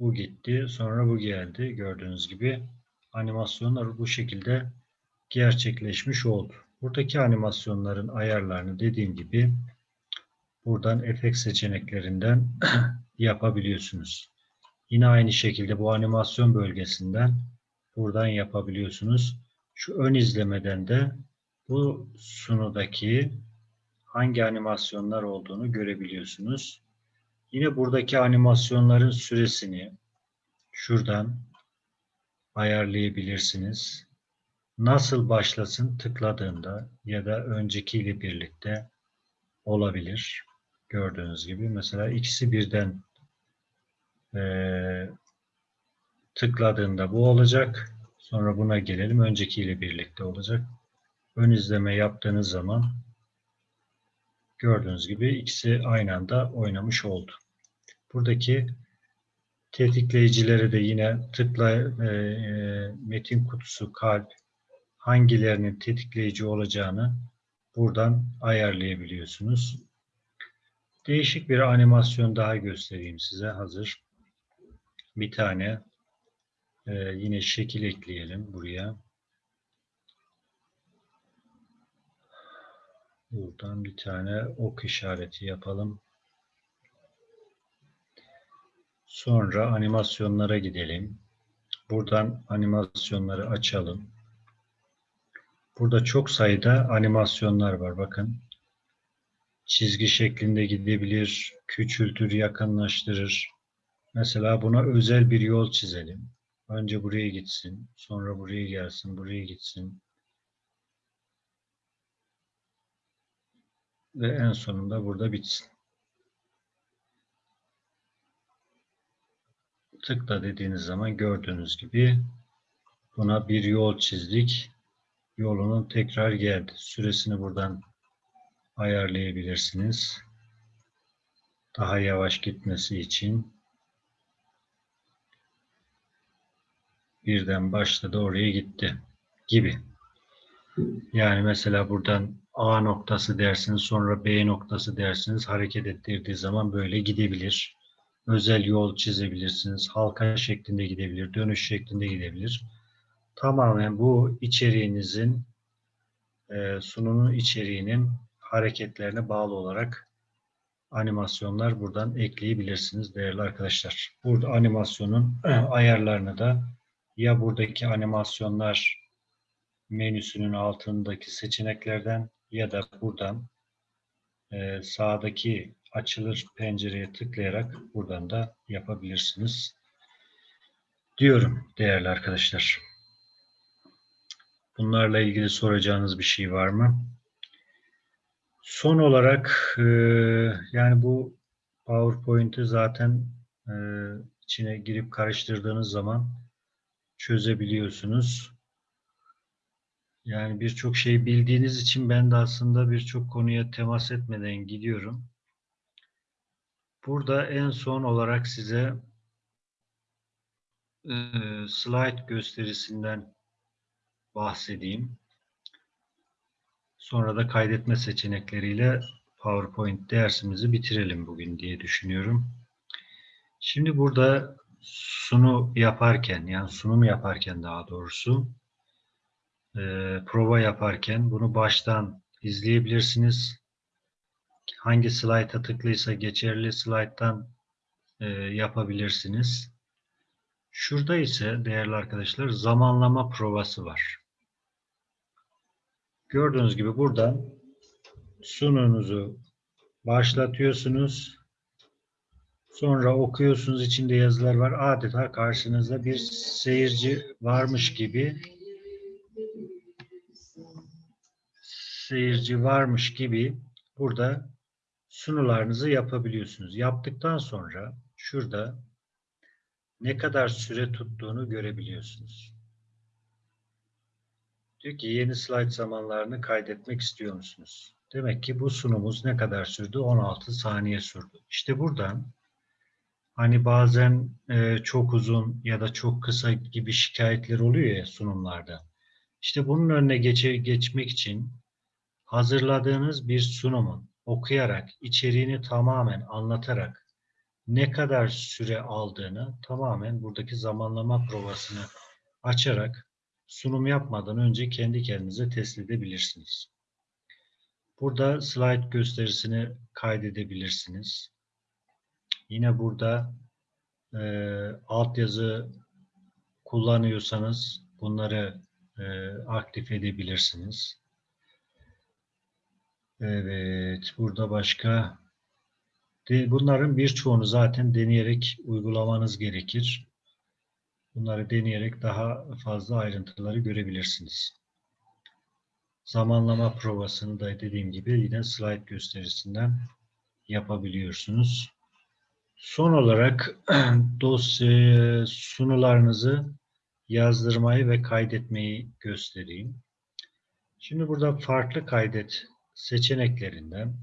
bu gitti. Sonra bu geldi. Gördüğünüz gibi animasyonlar bu şekilde gerçekleşmiş oldu. Buradaki animasyonların ayarlarını dediğim gibi buradan efekt seçeneklerinden yapabiliyorsunuz. Yine aynı şekilde bu animasyon bölgesinden buradan yapabiliyorsunuz. Şu ön izlemeden de bu sunudaki hangi animasyonlar olduğunu görebiliyorsunuz. Yine buradaki animasyonların süresini şuradan ayarlayabilirsiniz. Nasıl başlasın tıkladığında ya da öncekiyle birlikte olabilir. Gördüğünüz gibi mesela ikisi birden Ee, tıkladığında bu olacak. Sonra buna gelelim. Öncekiyle birlikte olacak. Ön izleme yaptığınız zaman gördüğünüz gibi ikisi aynı anda oynamış oldu. Buradaki tetikleyicilere de yine tıkla e, e, metin kutusu, kalp hangilerinin tetikleyici olacağını buradan ayarlayabiliyorsunuz. Değişik bir animasyon daha göstereyim size hazır. Bir tane e, yine şekil ekleyelim buraya. Buradan bir tane ok işareti yapalım. Sonra animasyonlara gidelim. Buradan animasyonları açalım. Burada çok sayıda animasyonlar var. Bakın. Çizgi şeklinde gidebilir, küçültür, yakınlaştırır. Mesela buna özel bir yol çizelim. Önce buraya gitsin, sonra buraya gelsin, buraya gitsin. Ve en sonunda burada bitsin. Tıkla dediğiniz zaman gördüğünüz gibi buna bir yol çizdik. Yolunun tekrar geldi. Süresini buradan ayarlayabilirsiniz. Daha yavaş gitmesi için birden başladı oraya gitti gibi. Yani mesela buradan A noktası dersiniz sonra B noktası dersiniz hareket ettirdiği zaman böyle gidebilir. Özel yol çizebilirsiniz. Halka şeklinde gidebilir. Dönüş şeklinde gidebilir. Tamamen bu içeriğinizin e, sunumun içeriğinin hareketlerine bağlı olarak animasyonlar buradan ekleyebilirsiniz değerli arkadaşlar. Burada animasyonun ayarlarını da ya buradaki animasyonlar menüsünün altındaki seçeneklerden ya da buradan e, sağdaki açılır pencereye tıklayarak buradan da yapabilirsiniz. Diyorum değerli arkadaşlar. Bunlarla ilgili soracağınız bir şey var mı? Son olarak e, yani bu PowerPoint'i zaten e, içine girip karıştırdığınız zaman çözebiliyorsunuz. Yani birçok şey bildiğiniz için ben de aslında birçok konuya temas etmeden gidiyorum. Burada en son olarak size e, slide gösterisinden bahsedeyim. Sonra da kaydetme seçenekleriyle PowerPoint dersimizi bitirelim bugün diye düşünüyorum. Şimdi burada sunu yaparken yani sunum yaparken daha doğrusu e, prova yaparken bunu baştan izleyebilirsiniz. Hangi slayta tıklıysa geçerli slayttan e, yapabilirsiniz. Şurada ise değerli arkadaşlar zamanlama provası var. Gördüğünüz gibi buradan sununuzu başlatıyorsunuz. Sonra okuyorsunuz içinde yazılar var. Adeta karşınızda bir seyirci varmış gibi seyirci varmış gibi burada sunularınızı yapabiliyorsunuz. Yaptıktan sonra şurada ne kadar süre tuttuğunu görebiliyorsunuz. Diyor ki yeni slide zamanlarını kaydetmek istiyor musunuz? Demek ki bu sunumumuz ne kadar sürdü? 16 saniye sürdü. İşte buradan hani bazen e, çok uzun ya da çok kısa gibi şikayetler oluyor ya sunumlarda. İşte bunun önüne geçe, geçmek için hazırladığınız bir sunumun okuyarak, içeriğini tamamen anlatarak ne kadar süre aldığını tamamen buradaki zamanlama provasını açarak sunum yapmadan önce kendi kendinize test edebilirsiniz. Burada slide gösterisini kaydedebilirsiniz. Yine burada e, altyazı kullanıyorsanız bunları e, aktif edebilirsiniz. Evet, burada başka bunların birçoğunu zaten deneyerek uygulamanız gerekir. Bunları deneyerek daha fazla ayrıntıları görebilirsiniz. Zamanlama provasını da dediğim gibi yine slide gösterisinden yapabiliyorsunuz. Son olarak dosya sunularınızı yazdırmayı ve kaydetmeyi göstereyim. Şimdi burada farklı kaydet seçeneklerinden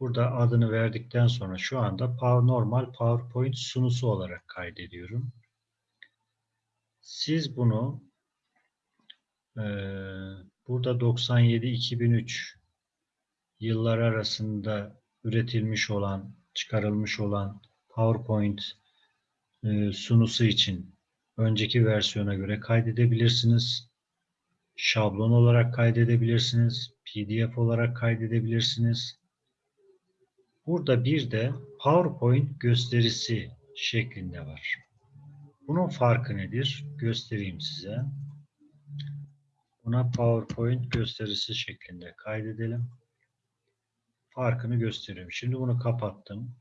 burada adını verdikten sonra şu anda normal PowerPoint sunusu olarak kaydediyorum. Siz bunu eee, burada 97-2003 yıllar arasında üretilmiş olan, çıkarılmış olan PowerPoint eee, sunusu için önceki versiyona göre kaydedebilirsiniz. Şablon olarak kaydedebilirsiniz. PDF olarak kaydedebilirsiniz. Burada bir de PowerPoint gösterisi şeklinde var. Bunun farkı nedir? Göstereyim size. Buna PowerPoint gösterisi şeklinde kaydedelim. Farkını gösteriyorum. Şimdi bunu kapattım.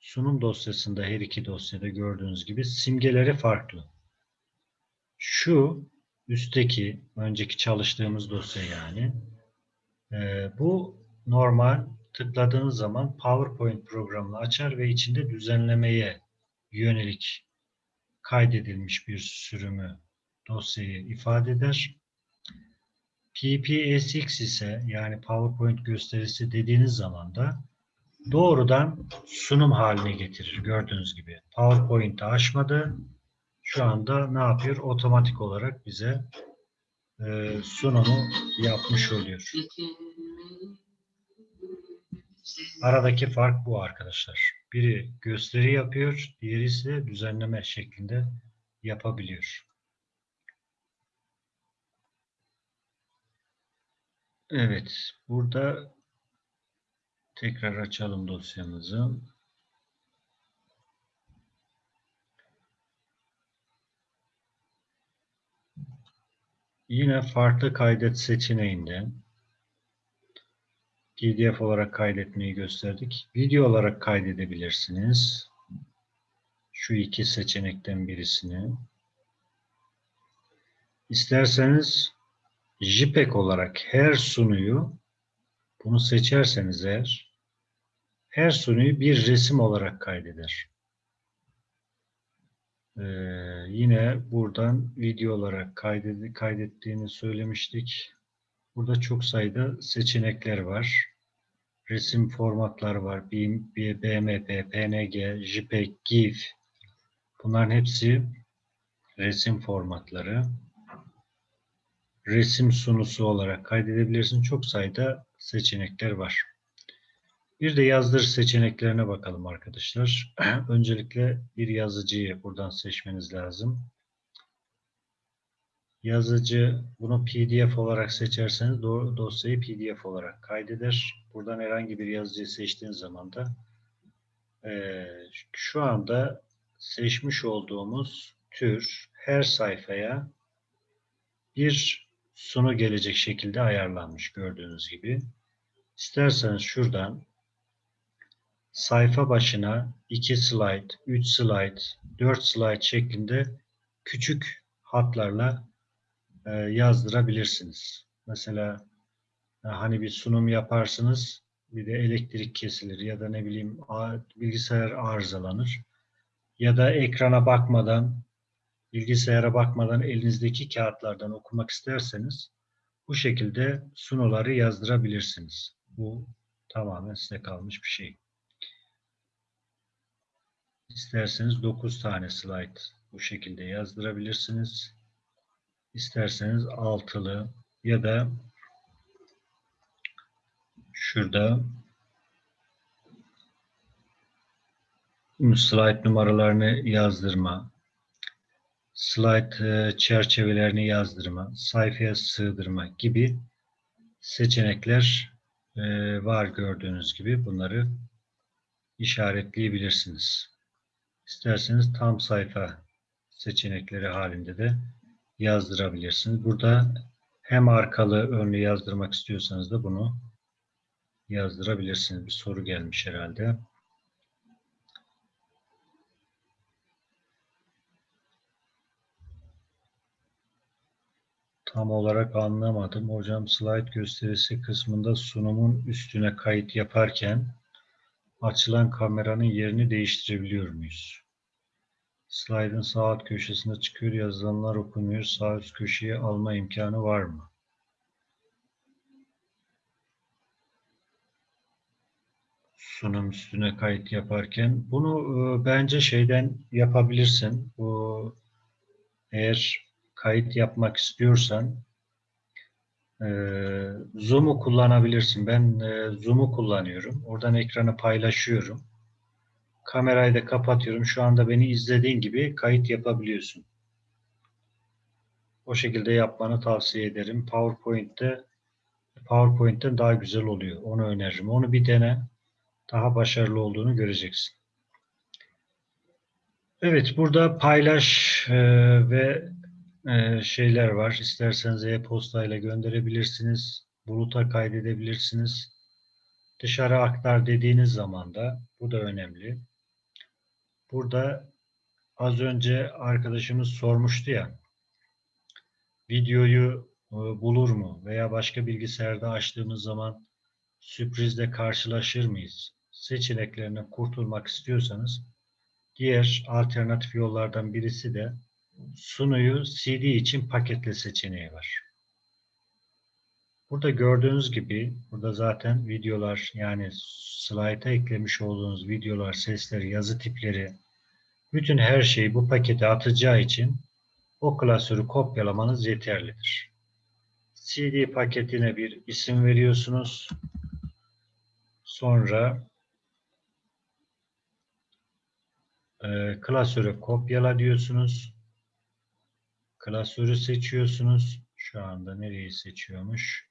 Sunum dosyasında her iki dosyada gördüğünüz gibi simgeleri farklı. Şu üstteki önceki çalıştığımız dosya yani e, bu normal tıkladığınız zaman PowerPoint programını açar ve içinde düzenlemeye yönelik kaydedilmiş bir sürümü dosyayı ifade eder. PPSX ise yani PowerPoint gösterisi dediğiniz zaman da doğrudan sunum haline getirir gördüğünüz gibi. PowerPoint'i açmadı. Şu anda ne yapıyor? Otomatik olarak bize e, sunumu yapmış oluyor. Aradaki fark bu arkadaşlar. Biri gösteri yapıyor, diğeri ise düzenleme şeklinde yapabiliyor. Evet, burada tekrar açalım dosyamızı. Yine farklı kaydet seçeneğinden PDF olarak kaydetmeyi gösterdik. Video olarak kaydedebilirsiniz. Şu iki seçenekten birisini. İsterseniz JPEG olarak her sunuyu bunu seçerseniz eğer her sunuyu bir resim olarak kaydeder. Ee, yine buradan video olarak kayded kaydettiğini söylemiştik. Burada çok sayıda seçenekler var. Resim formatları var. BMP, PNG, JPEG, GIF. Bunların hepsi resim formatları. Resim sunusu olarak kaydedebilirsin. Çok sayıda seçenekler var. Bir de yazdır seçeneklerine bakalım arkadaşlar. Öncelikle bir yazıcıyı buradan seçmeniz lazım. Yazıcı bunu PDF olarak seçerseniz dosyayı PDF olarak kaydeder. Buradan herhangi bir yazıcıyı seçtiğiniz zaman da e, şu anda seçmiş olduğumuz tür her sayfaya bir sunu gelecek şekilde ayarlanmış gördüğünüz gibi. İsterseniz şuradan sayfa başına 2 slide, 3 slide, 4 slide şeklinde küçük hatlarla e, yazdırabilirsiniz. Mesela hani bir sunum yaparsınız bir de elektrik kesilir ya da ne bileyim bilgisayar arızalanır ya da ekrana bakmadan bilgisayara bakmadan elinizdeki kağıtlardan okumak isterseniz bu şekilde sunuları yazdırabilirsiniz. Bu tamamen size kalmış bir şey. İsterseniz 9 tane slide bu şekilde yazdırabilirsiniz. İsterseniz altılı ya da şurada slide numaralarını yazdırma, slide çerçevelerini yazdırma, sayfaya sığdırma gibi seçenekler var gördüğünüz gibi. Bunları işaretleyebilirsiniz. İsterseniz tam sayfa seçenekleri halinde de yazdırabilirsiniz. Burada hem arkalı önlü yazdırmak istiyorsanız da bunu yazdırabilirsiniz. Bir soru gelmiş herhalde. Tam olarak anlamadım. Hocam slide gösterisi kısmında sunumun üstüne kayıt yaparken Açılan kameranın yerini değiştirebiliyor muyuz? Slide'ın sağ alt köşesinde çıkıyor. Yazılanlar okunuyor. Sağ üst köşeye alma imkanı var mı? Sunum üstüne kayıt yaparken. Bunu e, bence şeyden yapabilirsin. Bu eğer kayıt yapmak istiyorsan e, Zoom'u kullanabilirsin. Ben e, Zoom'u kullanıyorum. Oradan ekranı paylaşıyorum. Kamerayı da kapatıyorum. Şu anda beni izlediğin gibi kayıt yapabiliyorsun. O şekilde yapmanı tavsiye ederim. PowerPoint'te PowerPoint'ten daha güzel oluyor. Onu öneririm. Onu bir dene. Daha başarılı olduğunu göreceksin. Evet, burada paylaş e, ve e, şeyler var. İsterseniz e-postayla gönderebilirsiniz. Buluta kaydedebilirsiniz. Dışarı aktar dediğiniz zaman da bu da önemli. Burada az önce arkadaşımız sormuştu ya videoyu e, bulur mu veya başka bilgisayarda açtığımız zaman sürprizle karşılaşır mıyız? Seçeneklerinden kurtulmak istiyorsanız diğer alternatif yollardan birisi de sunuyu CD için paketle seçeneği var. Burada gördüğünüz gibi burada zaten videolar yani slayta eklemiş olduğunuz videolar, sesleri, yazı tipleri bütün her şeyi bu pakete atacağı için o klasörü kopyalamanız yeterlidir. CD paketine bir isim veriyorsunuz. Sonra e, klasörü kopyala diyorsunuz. Klasörü seçiyorsunuz. Şu anda nereyi seçiyormuş?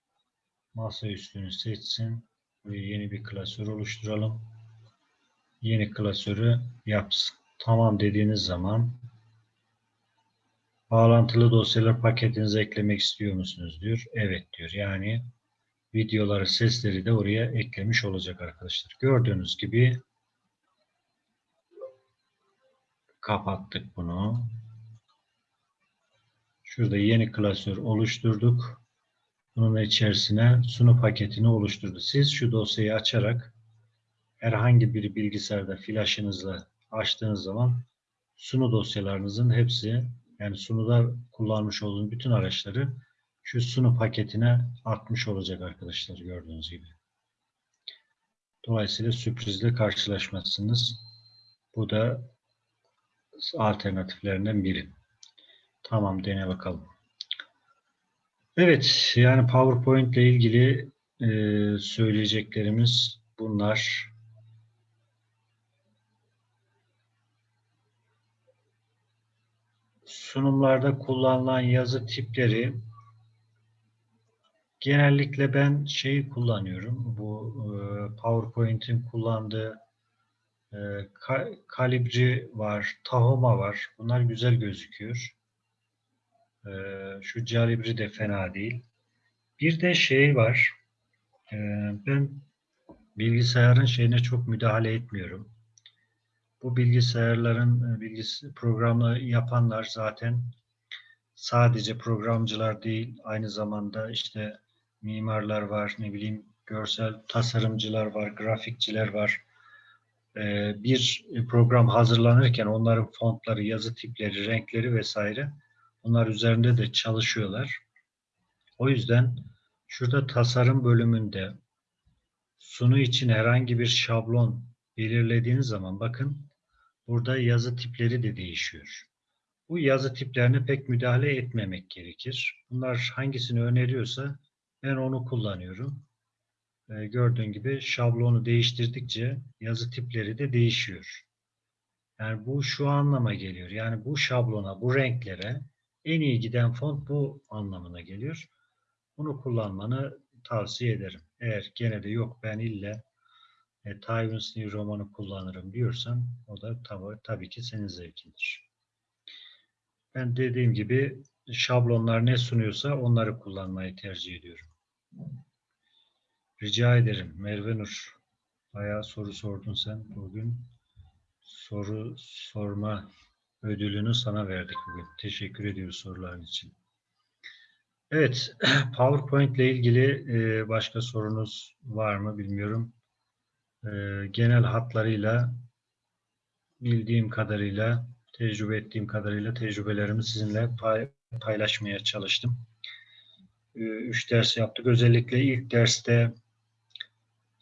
Masa üstünü seçsin. Buraya yeni bir klasör oluşturalım. Yeni klasörü yapsın. Tamam dediğiniz zaman bağlantılı dosyalar paketinize eklemek istiyor musunuz diyor. Evet diyor. Yani videoları, sesleri de oraya eklemiş olacak arkadaşlar. Gördüğünüz gibi kapattık bunu. Şurada yeni klasör oluşturduk. Bunun içerisine sunu paketini oluşturdu. Siz şu dosyayı açarak herhangi bir bilgisayarda flaşınızla açtığınız zaman sunu dosyalarınızın hepsi yani sunuda kullanmış olduğunuz bütün araçları şu sunu paketine atmış olacak arkadaşlar gördüğünüz gibi. Dolayısıyla sürprizle karşılaşmazsınız. Bu da alternatiflerinden biri. Tamam dene bakalım. Evet yani PowerPoint ile ilgili e, söyleyeceklerimiz bunlar. Sunumlarda kullanılan yazı tipleri genellikle ben şeyi kullanıyorum. Bu e, PowerPoint'in kullandığı e, ka Calibri var, Tahoma var. Bunlar güzel gözüküyor. E, şu Calibri de fena değil. Bir de şey var. E, ben bilgisayarın şeyine çok müdahale etmiyorum. Bu bilgisayarların e, bilgisi programı yapanlar zaten sadece programcılar değil, aynı zamanda işte mimarlar var, ne bileyim görsel tasarımcılar var, grafikçiler var. Ee, bir program hazırlanırken onların fontları, yazı tipleri, renkleri vesaire onlar üzerinde de çalışıyorlar. O yüzden şurada tasarım bölümünde sunu için herhangi bir şablon belirlediğiniz zaman bakın burada yazı tipleri de değişiyor. Bu yazı tiplerine pek müdahale etmemek gerekir. Bunlar hangisini öneriyorsa ben onu kullanıyorum. Ee, gördüğün gibi şablonu değiştirdikçe yazı tipleri de değişiyor. Yani bu şu anlama geliyor. Yani bu şablona, bu renklere en iyi giden font bu anlamına geliyor. Bunu kullanmanı tavsiye ederim. Eğer gene de yok ben ille e, Tywin's New Roman'ı kullanırım diyorsan o da tabi, tabii ki senin zevkindir. Ben dediğim gibi şablonlar ne sunuyorsa onları kullanmayı tercih ediyorum. Rica ederim Merve Nur. Bayağı soru sordun sen bugün. Soru sorma ödülünü sana verdik bugün. Teşekkür ediyoruz soruların için. Evet, PowerPoint ile ilgili e, başka sorunuz var mı bilmiyorum. e, genel hatlarıyla bildiğim kadarıyla, tecrübe ettiğim kadarıyla tecrübelerimi sizinle pay- paylaşmaya çalıştım. E, Üç ders yaptık. Özellikle ilk derste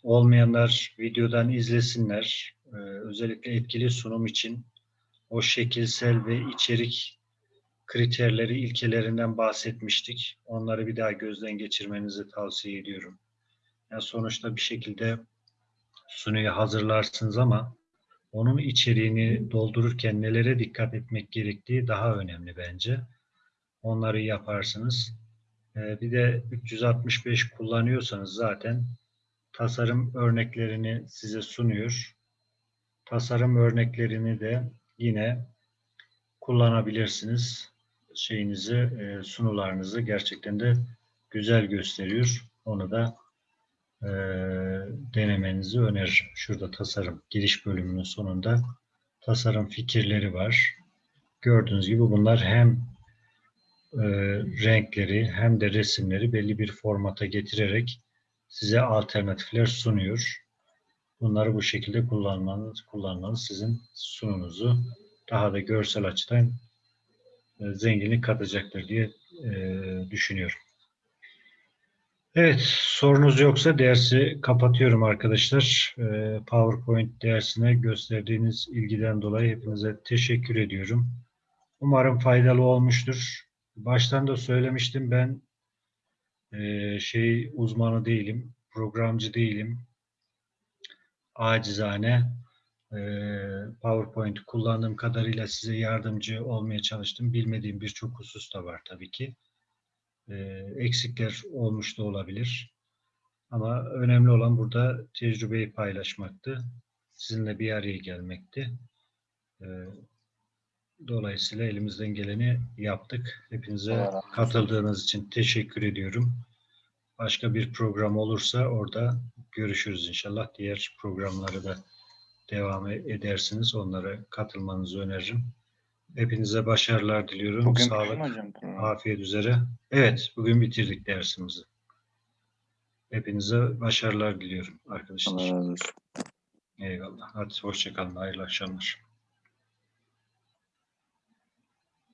olmayanlar videodan izlesinler. E, Özellikle etkili sunum için o şekilsel ve içerik kriterleri, ilkelerinden bahsetmiştik. Onları bir daha gözden geçirmenizi tavsiye ediyorum. Yani sonuçta bir şekilde sunuyu hazırlarsınız ama onun içeriğini doldururken nelere dikkat etmek gerektiği daha önemli bence. Onları yaparsınız. Ee, Bir de 365 kullanıyorsanız zaten tasarım örneklerini size sunuyor. Tasarım örneklerini de yine kullanabilirsiniz. Şeyinizi, e, sunularınızı gerçekten de güzel gösteriyor. Onu da e, denemenizi öneririm. Şurada tasarım giriş bölümünün sonunda tasarım fikirleri var. Gördüğünüz gibi bunlar hem e, renkleri hem de resimleri belli bir formata getirerek size alternatifler sunuyor. Bunları bu şekilde kullanmanız, kullanmanız sizin sununuzu daha da görsel açıdan e, zenginlik katacaktır diye e, düşünüyorum. Evet, sorunuz yoksa dersi kapatıyorum arkadaşlar. E, PowerPoint dersine gösterdiğiniz ilgiden dolayı hepinize teşekkür ediyorum. Umarım faydalı olmuştur. Baştan da söylemiştim ben e, şey uzmanı değilim, programcı değilim. Acizane e, PowerPoint kullandığım kadarıyla size yardımcı olmaya çalıştım. Bilmediğim birçok husus da var tabii ki. E, eksikler olmuş da olabilir. Ama önemli olan burada tecrübeyi paylaşmaktı. Sizinle bir araya gelmekti. Dolayısıyla elimizden geleni yaptık. Hepinize olsun. katıldığınız için teşekkür ediyorum. Başka bir program olursa orada görüşürüz inşallah. Diğer programları da devam edersiniz. Onlara katılmanızı öneririm. Hepinize başarılar diliyorum. Bugün Sağlık, hocam afiyet üzere. Evet, bugün bitirdik dersimizi. Hepinize başarılar diliyorum arkadaşlar. Allah razı olsun. Eyvallah. Hadi hoşçakalın. Hayırlı akşamlar.